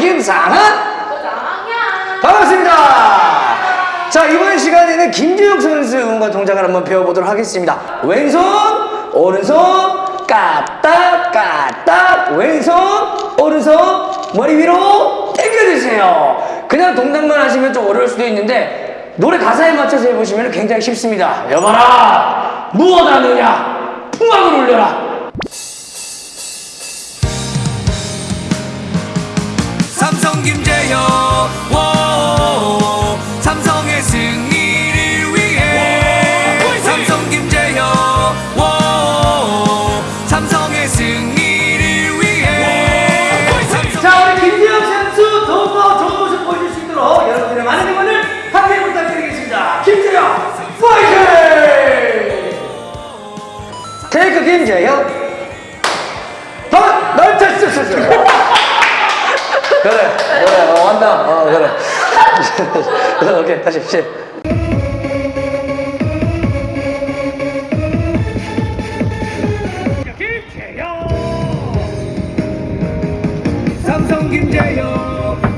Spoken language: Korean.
김상은 고장이야. 반갑습니다. 자 이번 시간에는 김재혁 선수의 응원과 동작을 한번 배워보도록 하겠습니다. 왼손 오른손 까딱 까딱 왼손 오른손 머리 위로 당겨주세요. 그냥 동작만 하시면 좀 어려울 수도 있는데 노래 가사에 맞춰서 해보시면 굉장히 쉽습니다. 여봐라 무엇 하느냐 풍악을 울려라 김재현 워 삼성의 승리를 위해. 삼성 김재현. 워 삼성의 승리를 위해. 자 우리 김재혁 선수 더욱더 좋은 모습 보여줄 수 있도록 여러분들의 많은 응원을 함께 부탁드리겠습니다. 김재혁 파이팅! 테이크 김재혁 더 넓게 쓰쓰쓰 그래 그래. 어, 한다. 어 그래. 오케이. 다시 시. 삼성 김재영.